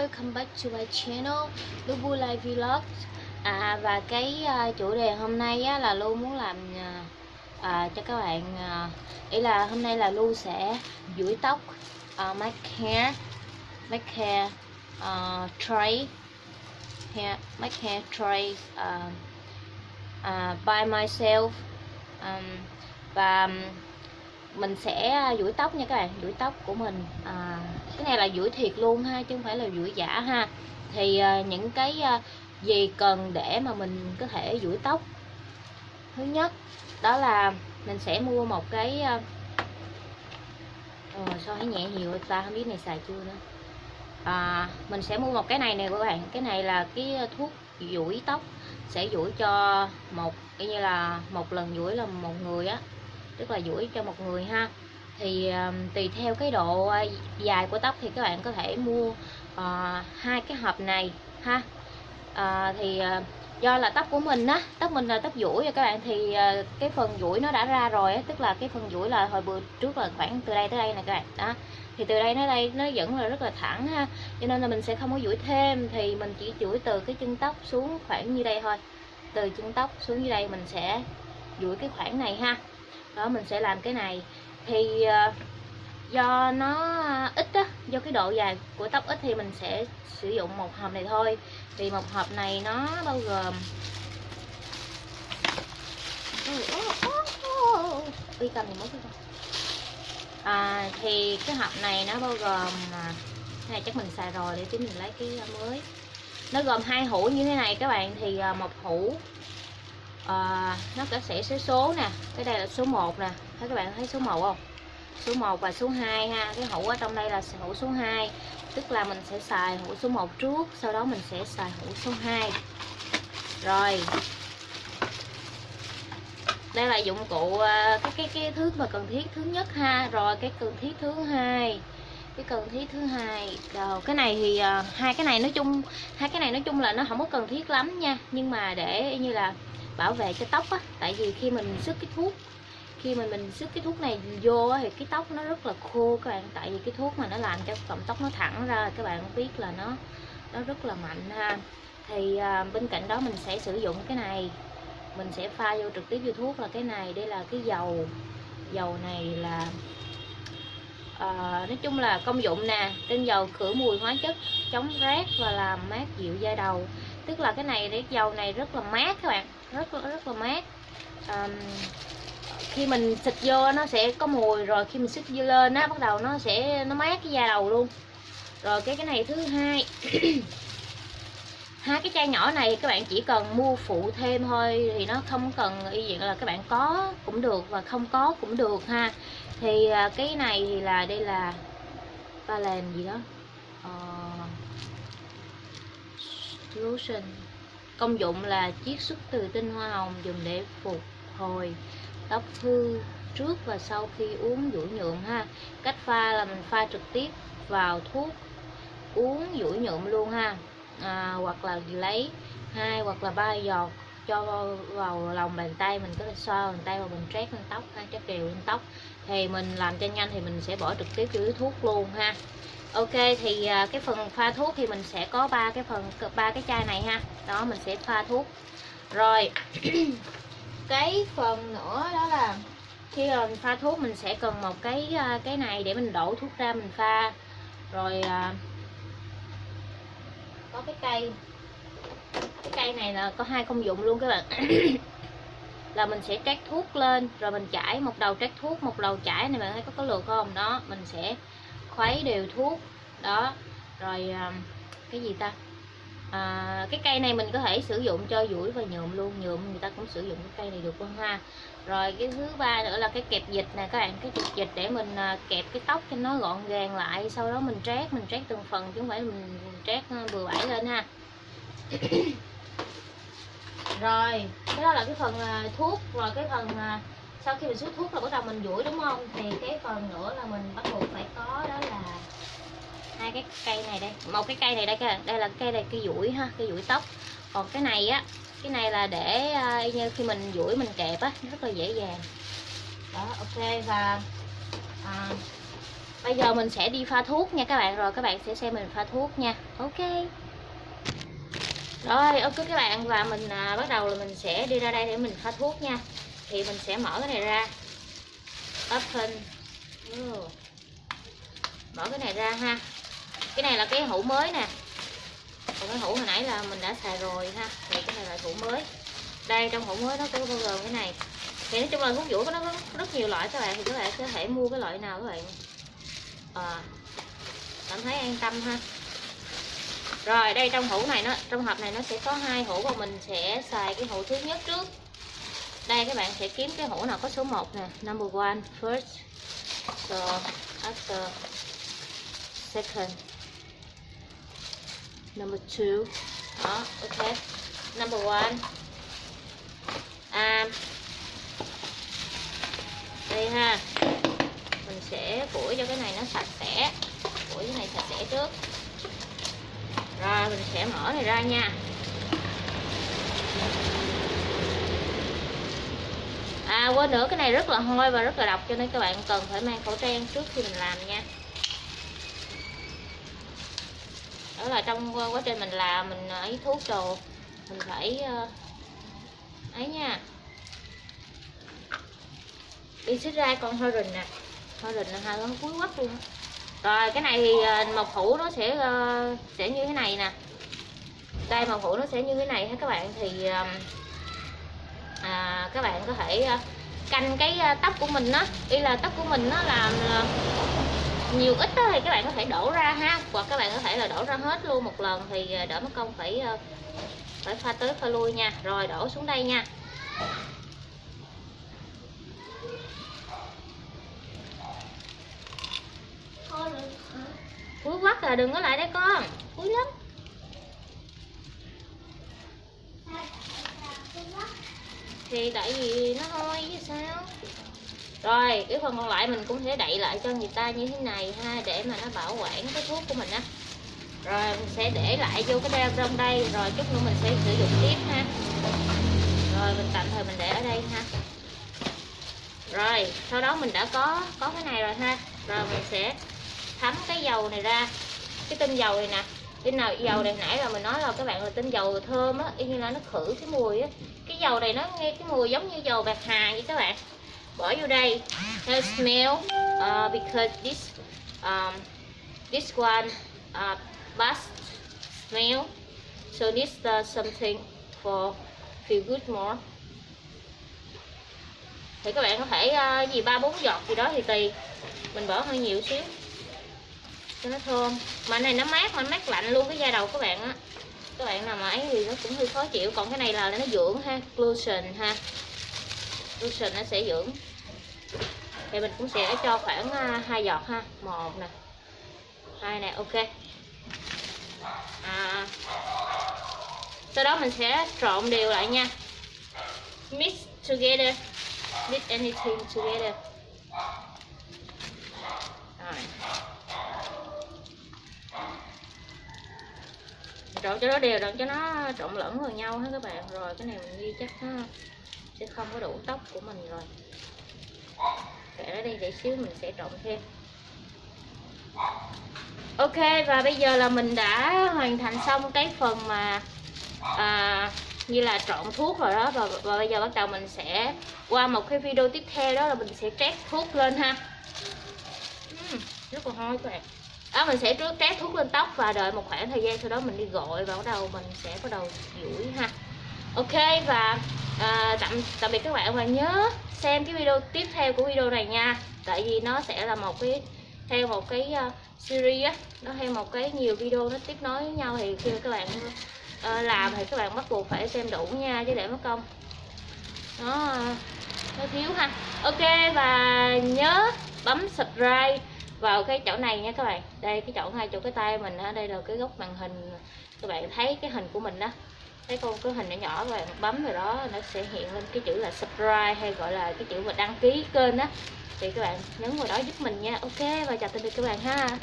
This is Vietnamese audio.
welcome back to my channel Lubu Life Vlog. À, Và cái uh, chủ đề hôm nay á, là Lu muốn làm uh, uh, cho các bạn uh, Ý là hôm nay là Lu sẽ duỗi tóc uh, make hair make hair uh, tray hair, make hair tray uh, uh, by myself. Um, Và mình sẽ duỗi tóc nha các bạn duỗi tóc của mình uh, cái này là duỗi thiệt luôn ha chứ không phải là duỗi giả ha. Thì à, những cái à, gì cần để mà mình có thể duỗi tóc? Thứ nhất đó là mình sẽ mua một cái à, ừ, sao thấy nhẹ nhiều ta? Không biết này xài chưa nữa. À, mình sẽ mua một cái này nè các bạn. Cái này là cái thuốc duỗi tóc. Sẽ duỗi cho một cái như là một lần duỗi là một người á. Tức là duỗi cho một người ha thì uh, tùy theo cái độ dài của tóc thì các bạn có thể mua uh, hai cái hộp này ha. Uh, thì uh, do là tóc của mình á tóc mình là tóc duỗi rồi các bạn thì uh, cái phần duỗi nó đã ra rồi á tức là cái phần duỗi là hồi bữa trước là khoảng từ đây tới đây nè các bạn đó. Thì từ đây tới đây nó vẫn là rất là thẳng ha cho nên là mình sẽ không có duỗi thêm thì mình chỉ duỗi từ cái chân tóc xuống khoảng như đây thôi. Từ chân tóc xuống như đây mình sẽ duỗi cái khoảng này ha. Đó mình sẽ làm cái này thì uh, do nó ít á do cái độ dài của tóc ít thì mình sẽ sử dụng một hộp này thôi. Thì một hộp này nó bao gồm uy cầm thì mới à, thì cái hộp này nó bao gồm à, cái này chắc mình xài rồi để tí mình lấy cái à, mới. Nó gồm hai hũ như thế này các bạn. Thì à, một hũ à, nó có sẽ số số nè. Cái đây là số 1 nè. Thấy các bạn thấy số 1 không? Số 1 và số 2 ha. Cái hũ ở trong đây là hũ số 2 tức là mình sẽ xài hũ số 1 trước sau đó mình sẽ xài hũ số 2 rồi. Đây là dụng cụ ờ, cái cái cái thứ mà cần thiết thứ nhất ha. Rồi cái cần thiết thứ hai. Cái cần thiết thứ hai. Rồi cái này thì ờ, hai cái này nói chung hai cái này nói chung là nó không có cần thiết lắm nha. Nhưng mà để như là bảo vệ cho tóc á tại vì khi mình sức cái thuốc khi mà mình sức cái thuốc này vô thì cái tóc nó rất là khô các bạn. Tại vì cái thuốc mà nó làm cho cọng tóc nó thẳng ra các bạn biết là nó nó rất là mạnh ha. Thì à, bên cạnh đó mình sẽ sử dụng cái này mình sẽ pha vô trực tiếp vô thuốc là cái này. Đây là cái dầu dầu này là à, nói chung là công dụng nè. Tinh dầu khử mùi hóa chất chống rát và làm mát dịu da đầu. Tức là cái này cái dầu này rất là mát các bạn rất là rất là mát. À, khi mình xịt vô nó sẽ có mùi rồi khi mình xịt vô lên á bắt đầu nó sẽ nó mát cái da đầu luôn. Rồi cái cái này thứ hai. Hai cái chai nhỏ này các bạn chỉ cần mua phụ thêm thôi thì nó không cần y diện là các bạn có cũng được và không có cũng được ha. Thì à, cái này thì là đây là ba làm gì đó? Uh, lotion công dụng là chiết xuất từ tinh hoa hồng dùng để phục hồi tóc hư trước và sau khi uống duỗi nhuộm ha. Cách pha là mình pha trực tiếp vào thuốc uống duỗi nhuộm luôn ha. À, hoặc là lấy hai hoặc là ba giọt cho vào lòng bàn tay mình có thể xoa bàn tay và mình trét lên tóc ha trét đều lên tóc thì mình làm cho nhanh thì mình sẽ bỏ trực tiếp vô thuốc luôn ha. Ok, thì à, cái phần pha thuốc thì mình sẽ có ba cái phần, ba cái chai này ha. Đó, mình sẽ pha thuốc. Rồi, cái phần nữa đó là khi mà mình pha thuốc mình sẽ cần một cái à, cái này để mình đổ thuốc ra mình pha. Rồi à, có cái cây. Cái cây này là có hai công dụng luôn các bạn. là mình sẽ trát thuốc lên rồi mình chảy một đầu trát thuốc một đầu chảy này bạn thấy có có lượt không? Đó mình sẽ khuấy đều thuốc. Đó rồi à, cái gì ta? À, cái cây này mình có thể sử dụng cho duỗi và nhuộm luôn nhuộm người ta cũng sử dụng cái cây này được luôn ha. Rồi cái thứ ba nữa là cái kẹp dịch nè các bạn cái kẹp dịch để mình à, kẹp cái tóc cho nó gọn gàng lại sau đó mình trát mình trát từng phần chứ không phải mình trát à, bừa bãi lên ha rồi cái đó là cái phần à, thuốc rồi cái phần à, sau khi mình xuất thuốc là bắt đầu mình duỗi đúng không? Thì cái phần nữa là mình bắt buộc phải có đó là hai cái cây này đây một cái cây này đây đây là cây này cây duỗi ha cây duỗi tóc. Còn cái này á cái này là để uh, như khi mình duỗi mình kẹp á rất là dễ dàng. Đó ok và à, bây giờ mình sẽ đi pha thuốc nha các bạn rồi các bạn sẽ xem mình pha thuốc nha. Ok rồi ok các bạn. Và mình à, bắt đầu là mình sẽ đi ra đây để mình pha thuốc nha. Thì mình sẽ mở cái này ra. Open. Oh. mở cái này ra ha. Cái này là cái hũ mới nè. Còn cái hũ hồi nãy là mình đã xài rồi ha. Thì cái này là hũ mới. Đây trong hũ mới nó có bao gồm cái này. Thì nói chung là thuốc vũ của nó có rất nhiều loại các bạn. Thì các bạn có thể mua cái loại nào các bạn? À, cảm thấy an tâm ha rồi đây trong hũ này nó trong hộp này nó sẽ có hai hũ và mình sẽ xài cái hũ thứ nhất trước. Đây các bạn sẽ kiếm cái hũ nào có số 1 nè. Number one first so after second. Number two đó ok. Number one um, đây ha. Mình sẽ phủi cho cái này nó sạch sẽ. Phủi cái này sạch sẽ trước rồi, mình sẽ mở này ra nha. À quên nữa, cái này rất là hôi và rất là độc cho nên các bạn cần phải mang khẩu trang trước khi mình làm nha. Đó là trong quá trình mình làm, mình à, ấy thuốc đồ, mình phải ờ, ấy nha. Đi xích ra con hơi rình nè. Hơi rình là hai con cuối quắc luôn rồi cái này thì ờ, mộc hũ nó sẽ ờ, sẽ như thế này nè. Đây mộc hũ nó sẽ như thế này ha các bạn. Thì à, các bạn có thể ờ, canh cái tóc của mình đó y là tóc của mình nó làm nhiều ít đó thì các bạn có thể đổ ra ha. Hoặc các bạn có thể là đổ ra hết luôn một lần thì đỡ mất công phải phải pha tới pha lui nha. Rồi đổ xuống đây nha. Cuối quắc là đừng có lại đây con. Cuối lắm. Thì tại vì nó hôi chứ sao? Rồi, cái phần còn lại mình cũng sẽ đậy lại cho người ta như thế này ha, Để mà nó bảo quản cái thuốc của mình á. Rồi, mình sẽ để lại vô cái đeo trong đây, Rồi chút nữa mình sẽ sử dụng tiếp ha. Rồi, mình tạm thời mình để ở đây ha. Rồi, sau đó mình đã có có cái này rồi ha. Rồi, mình sẽ thấm cái dầu này ra cái tinh dầu này nè. Cái nào dầu này nãy là mình nói là các bạn là tinh dầu thơm á y như là nó khử cái mùi á. Cái dầu này nó nghe cái mùi giống như dầu bạc hà vậy các bạn. Bỏ vô đây. It smell uh, because this um, this one uh, bust smell. So this uh, something for feel good more. Thì các bạn có thể uh, gì ba bốn giọt gì đó thì tùy. Mình bỏ hơi nhiều xíu cho nó thơm mà này nó mát mà nó mát lạnh luôn cái da đầu các bạn á. Các bạn nào mà ấy thì nó cũng hơi khó chịu còn cái này là nó dưỡng ha lotion ha. Lotion nó sẽ dưỡng. Thì mình cũng sẽ cho khoảng à, hai giọt ha một nè hai nè ok. À, sau đó mình sẽ trộn đều lại nha. Mix together mix anything together rồi trộn cho nó đều đặn cho nó trộn lẫn vào nhau hết các bạn. Rồi cái này mình ghi chắc nó sẽ không có đủ tóc của mình rồi. Để nó đi để xíu mình sẽ trộn thêm. Ok và bây giờ là mình đã hoàn thành xong cái phần mà à, như là trộn thuốc rồi đó. Và, và bây giờ bắt đầu mình sẽ qua một cái video tiếp theo đó là mình sẽ trét thuốc lên ha. Uhm, rất là hôi các bạn đó mình sẽ trước trát thuốc lên tóc và đợi một khoảng thời gian sau đó mình đi gội và bắt đầu mình sẽ bắt đầu duỗi ha. Ok và à, tạm tạm biệt các bạn và nhớ xem cái video tiếp theo của video này nha. Tại vì nó sẽ là một cái theo một cái uh, series á nó theo một cái nhiều video nó tiếp nối với nhau thì khi các bạn uh, làm thì các bạn bắt buộc phải xem đủ nha chứ để mất công. Nó nó thiếu ha. Ok và nhớ bấm subscribe vào cái chỗ này nha các bạn. Đây, cái chỗ ngay chỗ cái tay mình á, đây là cái góc màn hình. Các bạn thấy cái hình của mình đó thấy con cái hình nhỏ nhỏ các bạn bấm vào đó, nó sẽ hiện lên cái chữ là subscribe hay gọi là cái chữ mà đăng ký kênh á. Thì các bạn nhấn vào đó giúp mình nha. Ok, và chào tạm biệt các bạn ha.